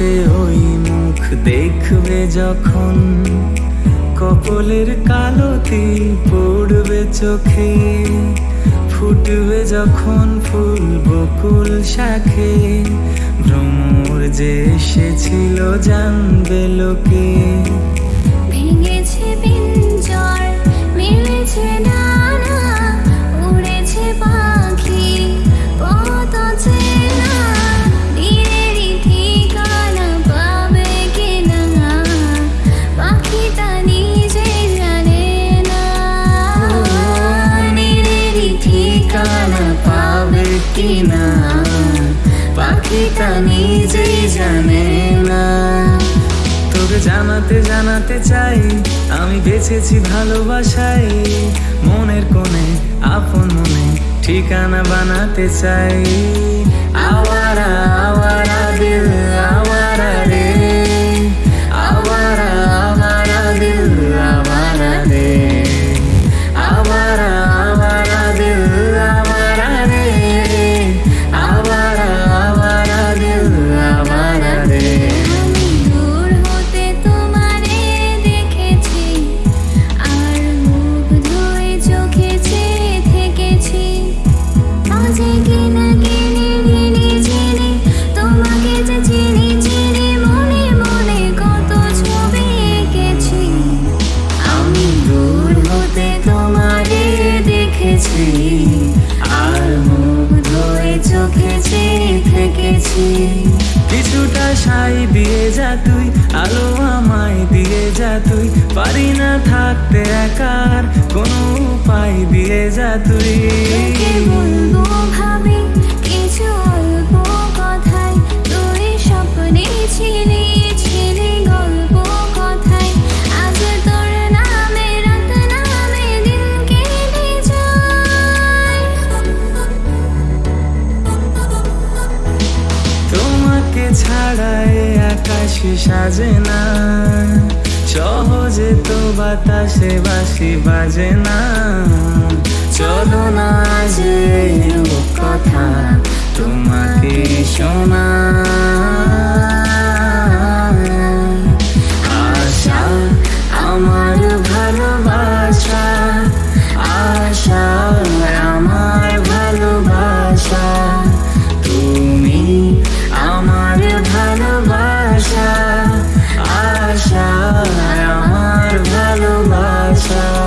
হাতে ওই মুখ দেখবে যখন। কপলের কালো তিল পড়বে চোখে। ফুটবে যখন ফুল বকুল শাখে। ভ্রমর যে এসেছিল জানবে লোকে। ভেঙেছে পিঞ্জর ঠিকানা পাবে কিনা? পাখিটা নিজেই জানে না। তোকে জানাতে জানাতে চাই আমি বেঁচেছি ভালোবাসাই মনের কোণে আপন মনে ঠিকানা বানাতে চাই। আওয়ারা কিছুটা সাই দিয়ে যা তুই, আলো আমায় দিয়ে যা তুই। পারি না থাকতে একার, কোনো উপায় দিয়ে যা তুই। তোমাকে ছাড়া আকাশে সাজে না? সহজে তো বাতাসে বাসি বাজে না। চলো না আজ কথা তোমাকে শোনা। lifestyle. I don't mind about no lifestyle.